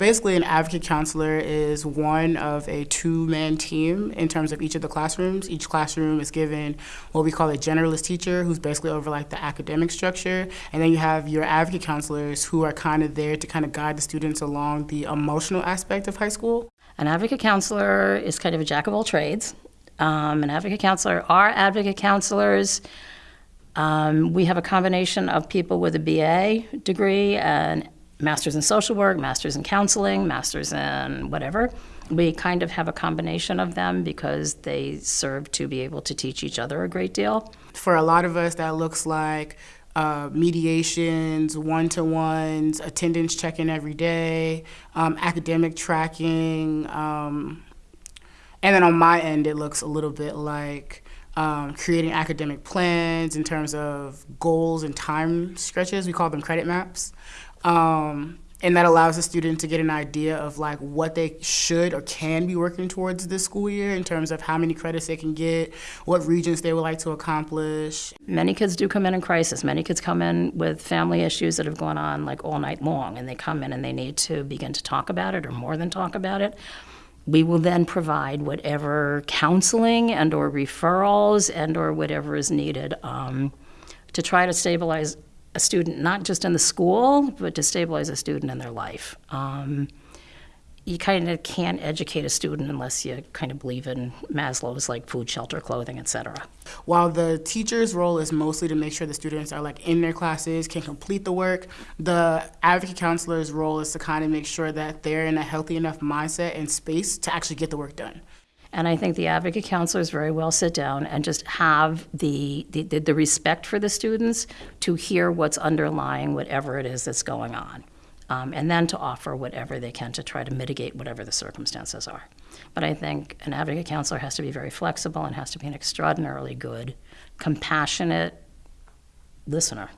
Basically, an advocate counselor is one of a two man team in terms of each of the classrooms. Each classroom is given what we call a generalist teacher, who's basically over like the academic structure. And then you have your advocate counselors who are kind of there to kind of guide the students along the emotional aspect of high school. An advocate counselor is kind of a jack of all trades. Um, an advocate counselor, our advocate counselors, um, we have a combination of people with a BA degree and masters in social work, masters in counseling, masters in whatever. We kind of have a combination of them because they serve to be able to teach each other a great deal. For a lot of us, that looks like uh, mediations, one to ones, attendance checking every day, um, academic tracking. Um, and then on my end, it looks a little bit like um, creating academic plans in terms of goals and time stretches. We call them credit maps. Um, and that allows the student to get an idea of like what they should or can be working towards this school year in terms of how many credits they can get, what Regents they would like to accomplish. Many kids do come in in crisis. Many kids come in with family issues that have gone on like all night long, and they come in and they need to begin to talk about it or more than talk about it. We will then provide whatever counseling and or referrals and or whatever is needed um, to try to stabilize a student, not just in the school, but to stabilize a student in their life. Um, you kind of can't educate a student unless you kind of believe in Maslow's like food, shelter, clothing, etc. While the teacher's role is mostly to make sure the students are like in their classes, can complete the work, the advocate counselor's role is to kind of make sure that they're in a healthy enough mindset and space to actually get the work done. And I think the advocate counselors very well sit down and just have the, the, the respect for the students to hear what's underlying whatever it is that's going on. Um, and then to offer whatever they can to try to mitigate whatever the circumstances are. But I think an advocate counselor has to be very flexible and has to be an extraordinarily good, compassionate listener.